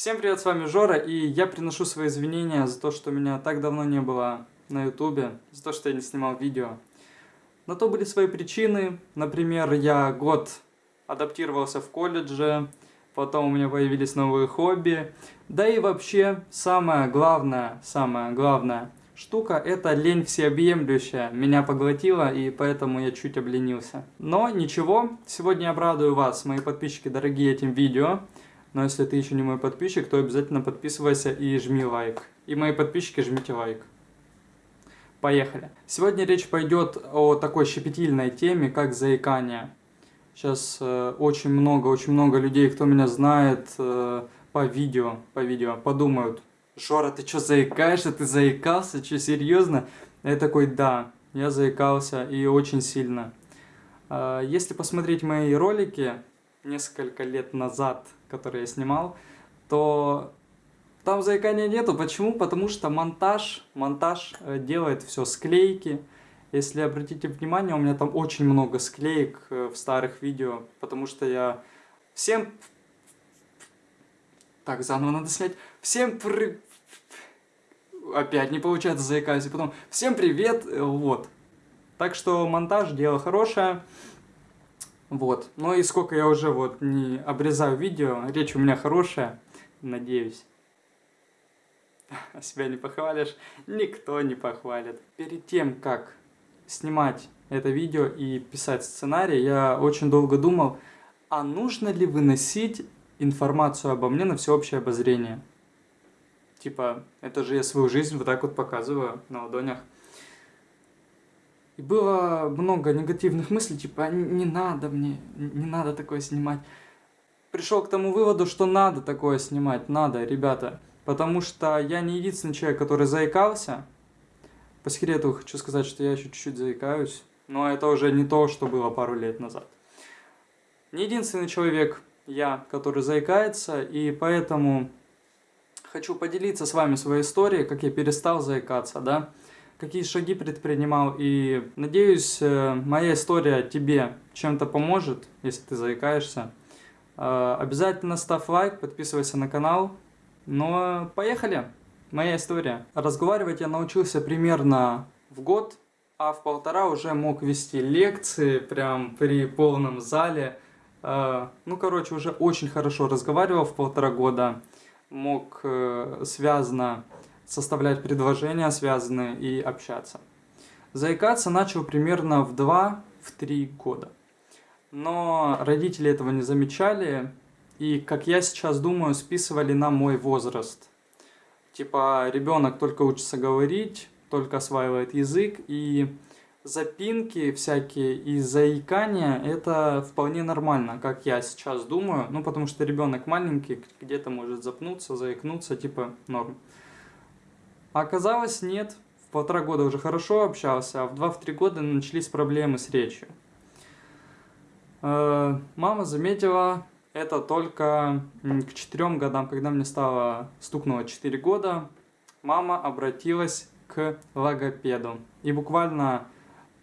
Всем привет, с вами Жора, и я приношу свои извинения за то, что меня так давно не было на ютубе, за то, что я не снимал видео. На то были свои причины, например, я год адаптировался в колледже, потом у меня появились новые хобби, да и вообще, самое главное, самое главное штука, это лень всеобъемлющая, меня поглотила, и поэтому я чуть обленился. Но ничего, сегодня обрадую вас, мои подписчики дорогие, этим видео. Но если ты еще не мой подписчик, то обязательно подписывайся и жми лайк. И мои подписчики жмите лайк. Поехали. Сегодня речь пойдет о такой щепетильной теме, как заикание. Сейчас э, очень много, очень много людей, кто меня знает э, по видео, по видео, подумают, Жора, ты что, заикаешься? Ты заикался? Что, серьезно? Я такой, да, я заикался и очень сильно. Э, если посмотреть мои ролики несколько лет назад, который я снимал, то там заикания нету. Почему? Потому что монтаж, монтаж э, делает все склейки. Если обратите внимание, у меня там очень много склеек э, в старых видео, потому что я всем... Так, заново надо снять. Всем при... Опять не получается заикаюсь. И потом, всем привет, э, вот. Так что монтаж дело хорошее. Вот. Ну и сколько я уже вот не обрезаю видео, речь у меня хорошая, надеюсь. А себя не похвалишь, никто не похвалит. Перед тем, как снимать это видео и писать сценарий, я очень долго думал, а нужно ли выносить информацию обо мне на всеобщее обозрение? Типа, это же я свою жизнь вот так вот показываю на ладонях. И было много негативных мыслей, типа, не надо мне, не надо такое снимать. Пришел к тому выводу, что надо такое снимать, надо, ребята. Потому что я не единственный человек, который заикался. По секрету хочу сказать, что я еще чуть-чуть заикаюсь. Но это уже не то, что было пару лет назад. Не единственный человек я, который заикается, и поэтому хочу поделиться с вами своей историей, как я перестал заикаться, да какие шаги предпринимал. И надеюсь, э, моя история тебе чем-то поможет, если ты заикаешься. Э, обязательно ставь лайк, подписывайся на канал. Но поехали! Моя история. Разговаривать я научился примерно в год, а в полтора уже мог вести лекции прям при полном зале. Э, ну, короче, уже очень хорошо разговаривал в полтора года. Мог связано составлять предложения связанные и общаться. Заикаться начал примерно в 2-3 года. Но родители этого не замечали и, как я сейчас думаю, списывали на мой возраст. Типа ребенок только учится говорить, только осваивает язык и запинки всякие и заикания это вполне нормально, как я сейчас думаю. Ну, потому что ребенок маленький, где-то может запнуться, заикнуться, типа норм. Оказалось, нет. В полтора года уже хорошо общался, а в два-три года начались проблемы с речью. Э, мама заметила это только к четырем годам, когда мне стало, стукнуло 4 года, мама обратилась к логопеду. И буквально,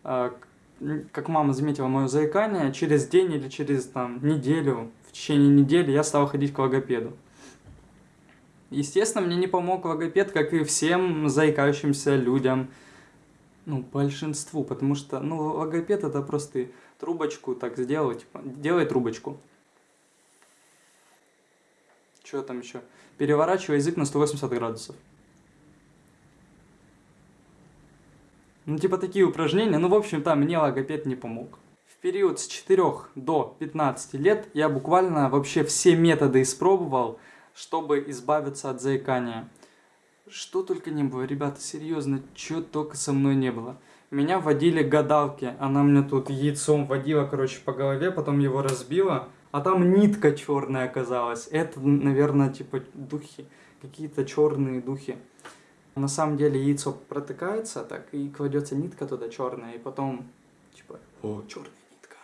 э, как мама заметила мое заикание, через день или через там, неделю, в течение недели я стал ходить к логопеду. Естественно, мне не помог логопед, как и всем заикающимся людям. Ну, большинству, потому что, ну, логопед это просто трубочку так сделал, типа, делай трубочку. Что там еще? Переворачивай язык на 180 градусов. Ну, типа такие упражнения. Ну, в общем-то, мне логопед не помог. В период с 4 до 15 лет я буквально вообще все методы испробовал, чтобы избавиться от заикания. Что только не было, ребята, серьезно, что только со мной не было. Меня водили гадалки, она мне тут яйцом водила, короче, по голове, потом его разбила, а там нитка черная оказалась. Это, наверное, типа духи, какие-то черные духи. На самом деле яйцо протыкается так, и кладется нитка туда черная, и потом, типа, о, черная нитка.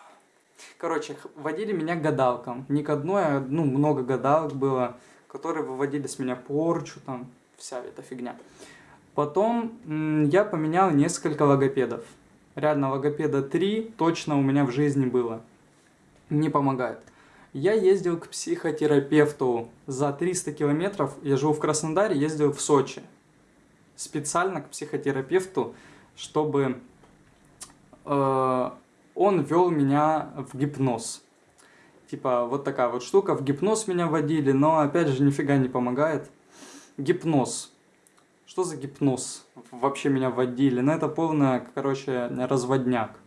Короче, водили меня гадалкам. Не к одной, а, ну, много гадалок было которые выводили с меня порчу, там, вся эта фигня. Потом я поменял несколько логопедов. Реально, логопеда 3 точно у меня в жизни было. Не помогает. Я ездил к психотерапевту за 300 километров, я живу в Краснодаре, ездил в Сочи. Специально к психотерапевту, чтобы э, он вел меня в гипноз. Типа вот такая вот штука, в гипноз меня водили, но опять же нифига не помогает. Гипноз. Что за гипноз? Вообще меня водили. Ну это полная, короче, разводняк.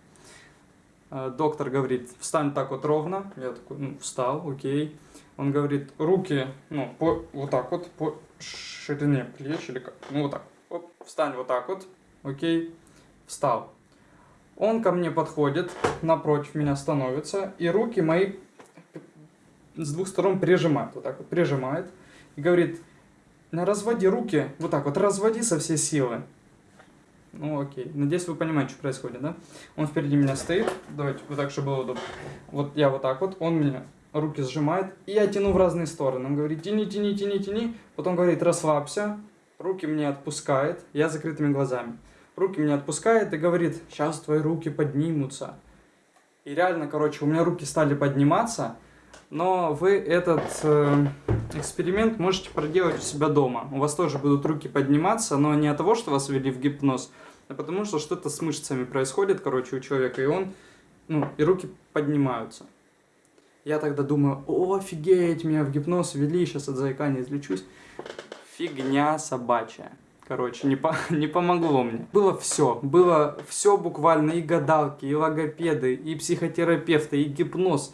Э, доктор говорит, встань так вот ровно. Я такой, ну, встал, окей. Он говорит, руки, ну, по, вот так вот, по ширине плеч или как, ну, вот так. Оп, встань вот так вот, окей, встал. Он ко мне подходит, напротив меня становится, и руки мои с двух сторон прижимает, вот так вот прижимает. И говорит, разводи руки, вот так вот, разводи со всей силы. Ну окей, надеюсь вы понимаете, что происходит, да? Он впереди меня стоит, давайте вот так, чтобы было удобно. Вот я вот так вот, он меня руки сжимает, и я тяну в разные стороны. Он говорит, тяни, тяни, тяни, тяни. Потом говорит, расслабься, руки мне отпускает, я закрытыми глазами. Руки мне отпускает и говорит, сейчас твои руки поднимутся. И реально, короче, у меня руки стали подниматься, но вы этот э, эксперимент можете проделать у себя дома. У вас тоже будут руки подниматься, но не от того, что вас ввели в гипноз, а потому что что-то с мышцами происходит, короче, у человека, и он, ну, и руки поднимаются. Я тогда думаю, о, офигеть, меня в гипноз ввели, сейчас от заикания излечусь. Фигня собачья. Короче, не, по, не помогло мне. Было все. Было все буквально. И гадалки, и логопеды, и психотерапевты, и гипноз.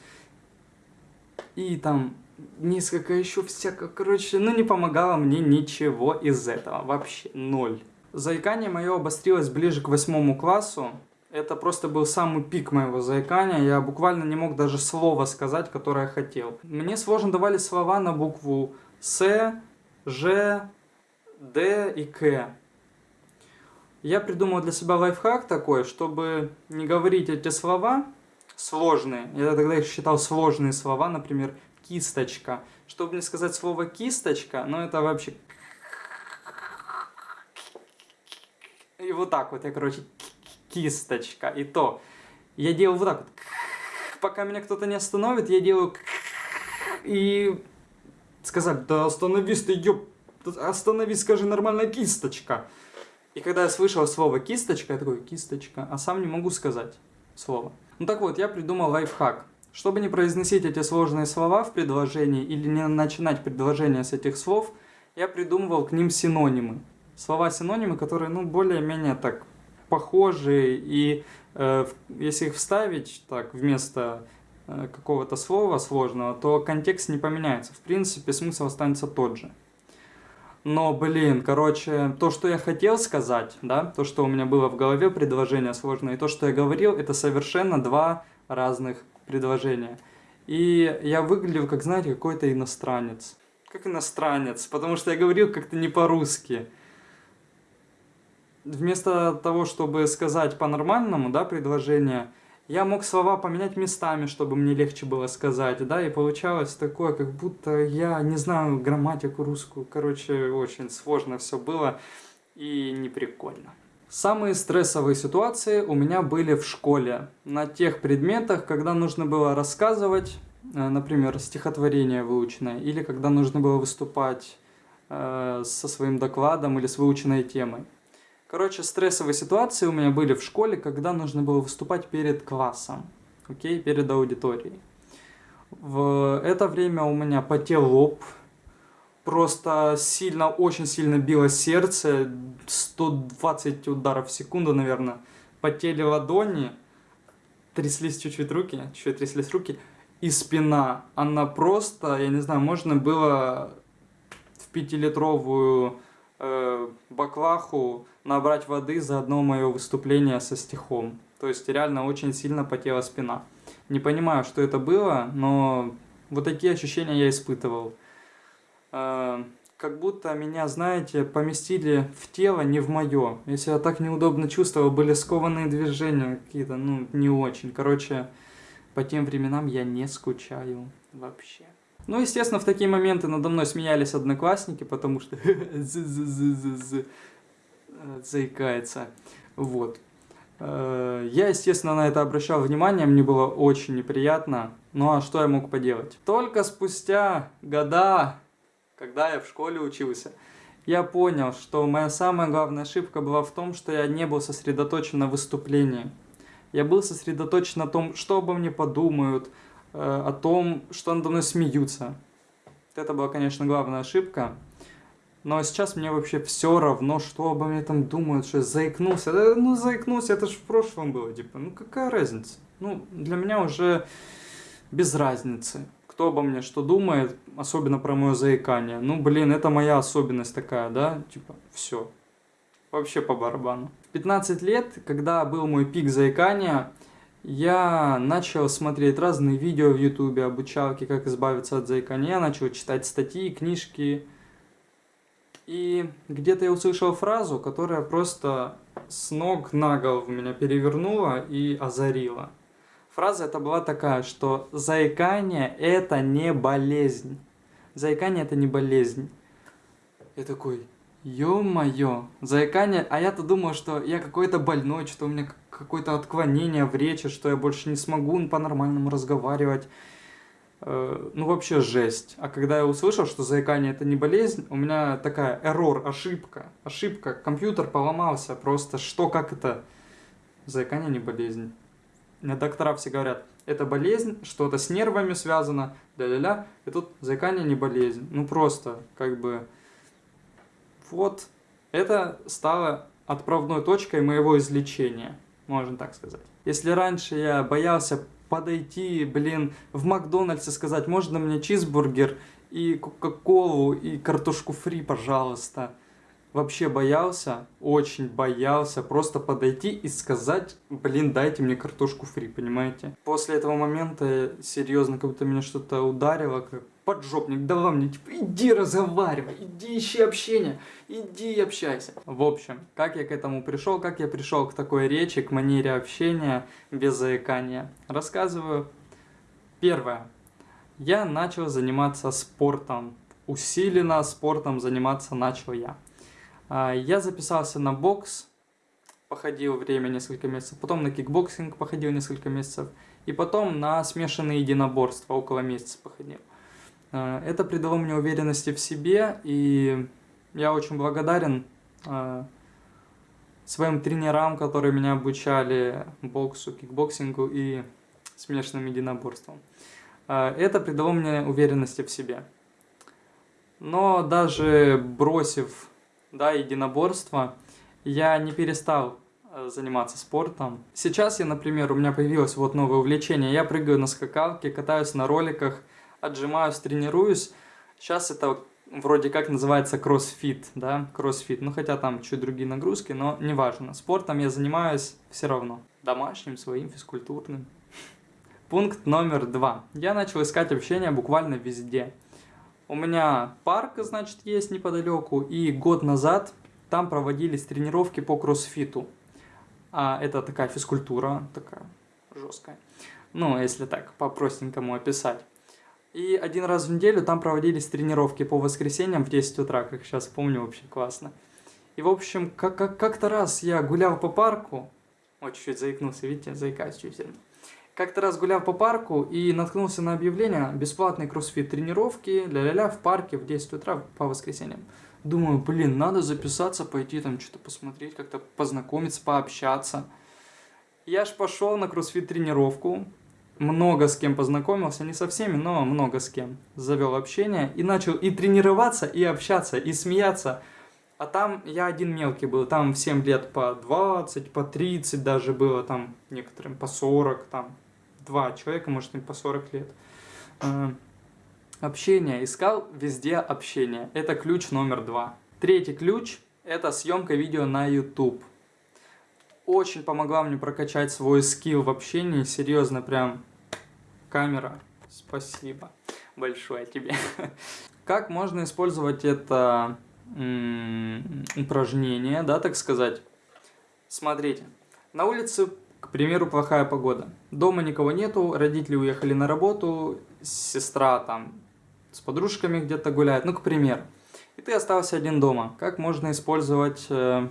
И там несколько еще всякого. Короче, ну не помогало мне ничего из этого. Вообще ноль. Заикание мое обострилось ближе к восьмому классу. Это просто был самый пик моего заикания. Я буквально не мог даже слова сказать, которое хотел. Мне сложно давали слова на букву С, Ж, Д и К. Я придумал для себя лайфхак такой, чтобы не говорить эти слова сложные. Я тогда их считал сложные слова, например, кисточка. Чтобы не сказать слово кисточка, ну это вообще... И вот так вот я, короче, кисточка. И то. Я делаю вот так вот. Пока меня кто-то не остановит, я делаю... И сказать, да остановись ты, ёп... Остановись, скажи нормальная кисточка. И когда я слышал слово кисточка, я такой, кисточка, а сам не могу сказать слово. Ну так вот, я придумал лайфхак. Чтобы не произносить эти сложные слова в предложении или не начинать предложение с этих слов, я придумывал к ним синонимы. Слова-синонимы, которые, ну, более-менее так похожие, и э, если их вставить так вместо э, какого-то слова сложного, то контекст не поменяется. В принципе, смысл останется тот же. Но, блин, короче, то, что я хотел сказать, да, то, что у меня было в голове, предложение сложное, и то, что я говорил, это совершенно два разных предложения. И я выглядел, как, знаете, какой-то иностранец. Как иностранец, потому что я говорил как-то не по-русски вместо того, чтобы сказать по-нормальному, да, предложение, я мог слова поменять местами, чтобы мне легче было сказать, да, и получалось такое, как будто я не знаю грамматику русскую, короче, очень сложно все было и неприкольно. Самые стрессовые ситуации у меня были в школе, на тех предметах, когда нужно было рассказывать, э, например, стихотворение выученное, или когда нужно было выступать э, со своим докладом или с выученной темой. Короче, стрессовые ситуации у меня были в школе, когда нужно было выступать перед классом, окей, перед аудиторией. В это время у меня потел лоб, просто сильно, очень сильно било сердце, 120 ударов в секунду, наверное, потели ладони, тряслись чуть-чуть руки, чуть-чуть тряслись руки, и спина, она просто, я не знаю, можно было в пятилитровую э, баклаху набрать воды за одно мое выступление со стихом. То есть реально очень сильно потела спина. Не понимаю, что это было, но вот такие ощущения я испытывал. Э, как будто меня, знаете, поместили в тело, не в мое. Я так неудобно чувствовал, были скованные движения какие-то, ну, не очень. Короче, по тем временам я не скучаю вообще. Ну, естественно, в такие моменты надо мной смеялись одноклассники, потому что заикается. Вот. Э, я, естественно, на это обращал внимание, мне было очень неприятно. Ну а что я мог поделать? Только спустя года, когда я в школе учился, я понял, что моя самая главная ошибка была в том, что я не был сосредоточен на выступлении. Я был сосредоточен на том, что обо мне подумают, э, о том, что надо мной смеются. Это была, конечно, главная ошибка. Но сейчас мне вообще все равно, что обо мне там думают, что я заикнулся. Да, ну, заикнулся, это же в прошлом было, типа, ну какая разница? Ну, для меня уже без разницы, кто обо мне что думает, особенно про мое заикание. Ну, блин, это моя особенность такая, да, типа, все. Вообще по барабану. В 15 лет, когда был мой пик заикания, я начал смотреть разные видео в ютубе, обучалки, как избавиться от заикания. Я начал читать статьи, книжки, и где-то я услышал фразу, которая просто с ног на голову меня перевернула и озарила. Фраза это была такая, что заикание это не болезнь. Заикание это не болезнь. Я такой, ё-моё, заикание, а я-то думал, что я какой-то больной, что у меня какое-то отклонение в речи, что я больше не смогу по-нормальному разговаривать. Э, ну вообще жесть. А когда я услышал, что заикание это не болезнь, у меня такая error, ошибка, ошибка, компьютер поломался, просто что, как это? Заикание не болезнь. Доктора все говорят, это болезнь, что-то с нервами связано, ля-ля-ля, и тут заикание не болезнь. Ну просто, как бы, вот, это стало отправной точкой моего излечения, можно так сказать. Если раньше я боялся подойти, блин, в Макдональдс и сказать, можно мне чизбургер и кока-колу и картошку фри, пожалуйста. Вообще боялся, очень боялся просто подойти и сказать, блин, дайте мне картошку фри, понимаете? После этого момента, серьезно, как будто меня что-то ударило, как поджопник, давай мне, типа, иди разговаривай, иди ищи общение, иди общайся. В общем, как я к этому пришел, как я пришел к такой речи, к манере общения без заикания, рассказываю. Первое. Я начал заниматься спортом, усиленно спортом заниматься начал я. А, я записался на бокс, походил время несколько месяцев, потом на кикбоксинг походил несколько месяцев, и потом на смешанные единоборства около месяца походил. Э, это придало мне уверенности в себе, и я очень благодарен э, своим тренерам, которые меня обучали боксу, кикбоксингу и смешанным единоборствам. Э, это придало мне уверенности в себе. Но даже бросив да, единоборство, я не перестал заниматься спортом. Сейчас я, например, у меня появилось вот новое увлечение. Я прыгаю на скакалке, катаюсь на роликах, отжимаюсь, тренируюсь. Сейчас это вроде как называется кроссфит, да, кроссфит. Ну, хотя там чуть другие нагрузки, но неважно. Спортом я занимаюсь все равно. Домашним, своим, физкультурным. Пункт номер два. Я начал искать общение буквально везде. У меня парк, значит, есть неподалеку, и год назад там проводились тренировки по кроссфиту. А это такая физкультура, такая жесткая. Ну, если так по-простенькому описать. И один раз в неделю там проводились тренировки по воскресеньям в 10 утра, как сейчас помню, вообще классно. И, в общем, как-то как, раз я гулял по парку, вот чуть-чуть заикнулся, видите, заикаюсь чуть сильно. Как-то раз гулял по парку и наткнулся на объявление бесплатной кроссфит тренировки, ля-ля-ля, в парке в 10 утра по воскресеньям. Думаю, блин, надо записаться, пойти там что-то посмотреть, как-то познакомиться, пообщаться. Я ж пошел на кроссфит тренировку, много с кем познакомился, не со всеми, но много с кем. Завел общение и начал и тренироваться, и общаться, и смеяться. А там я один мелкий был, там всем лет по 20, по 30 даже было, там некоторым по 40, там два человека, может, им по 40 лет. Э, общение. Искал везде общение. Это ключ номер два. Третий ключ – это съемка видео на YouTube. Очень помогла мне прокачать свой скилл в общении, серьезно, прям камера. Спасибо большое тебе. Как можно использовать это упражнение, да, так сказать? Смотрите, на улице, к примеру, плохая погода. Дома никого нету, родители уехали на работу, сестра там с подружками где-то гуляет, ну, к примеру. И ты остался один дома. Как можно использовать э,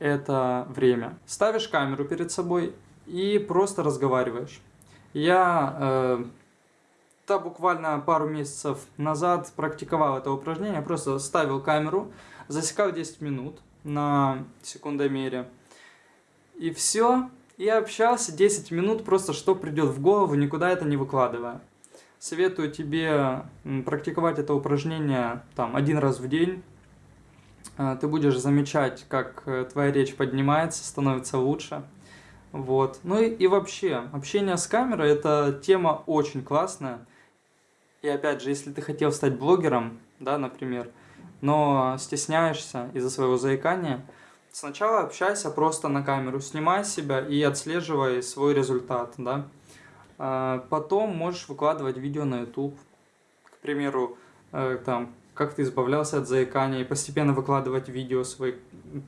это время. Ставишь камеру перед собой и просто разговариваешь. Я э, да, буквально пару месяцев назад практиковал это упражнение, просто ставил камеру, засекал 10 минут на секундомере, и все, и общался 10 минут, просто что придет в голову, никуда это не выкладывая. Советую тебе практиковать это упражнение там один раз в день. А, ты будешь замечать, как э, твоя речь поднимается, становится лучше. Вот. Ну и, и вообще, общение с камерой это тема очень классная. И опять же, если ты хотел стать блогером, да, например, но стесняешься из-за своего заикания, Сначала общайся просто на камеру, снимай себя и отслеживай свой результат, да. А, потом можешь выкладывать видео на YouTube, к примеру, э, там, как ты избавлялся от заикания, и постепенно выкладывать видео свои,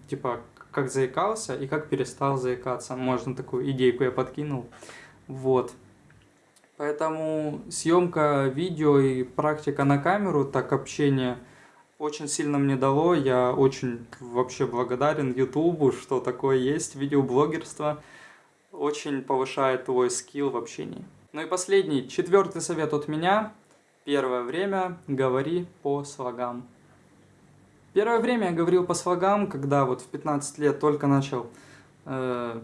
типа, как заикался и как перестал заикаться. Можно такую идейку я подкинул. Вот. Поэтому съемка видео и практика на камеру, так общение – очень сильно мне дало. Я очень вообще благодарен Ютубу, что такое есть, видеоблогерство. Очень повышает твой скилл в общении. Ну и последний, четвертый совет от меня. Первое время говори по слогам. Первое время я говорил по слогам, когда вот в 15 лет только начал э,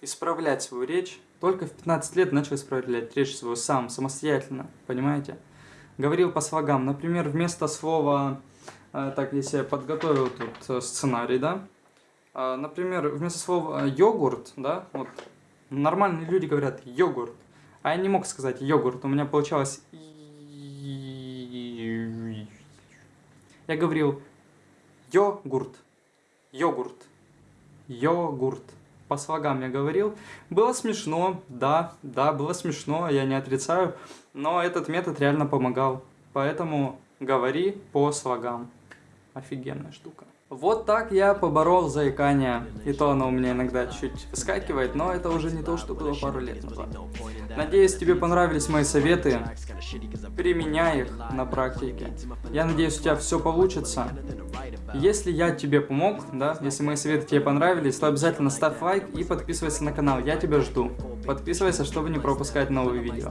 исправлять свою речь. Только в 15 лет начал исправлять речь свою сам, самостоятельно, понимаете? Говорил по слогам. Например, вместо слова а, так, если я подготовил тут э, сценарий, да, а, например, вместо слова йогурт, да, вот нормальные люди говорят йогурт, а я не мог сказать йогурт, у меня получалось я говорил йогурт, йогурт, йогурт. По слогам я говорил. Было смешно, да, да, было смешно, я не отрицаю, но этот метод реально помогал. Поэтому говори по слогам офигенная штука. Вот так я поборол заикание, и то оно у меня иногда чуть выскакивает, но это уже не то, что было пару лет назад. Надеюсь, тебе понравились мои советы, применяй их на практике. Я надеюсь, у тебя все получится. Если я тебе помог, да, если мои советы тебе понравились, то обязательно ставь лайк и подписывайся на канал, я тебя жду. Подписывайся, чтобы не пропускать новые видео.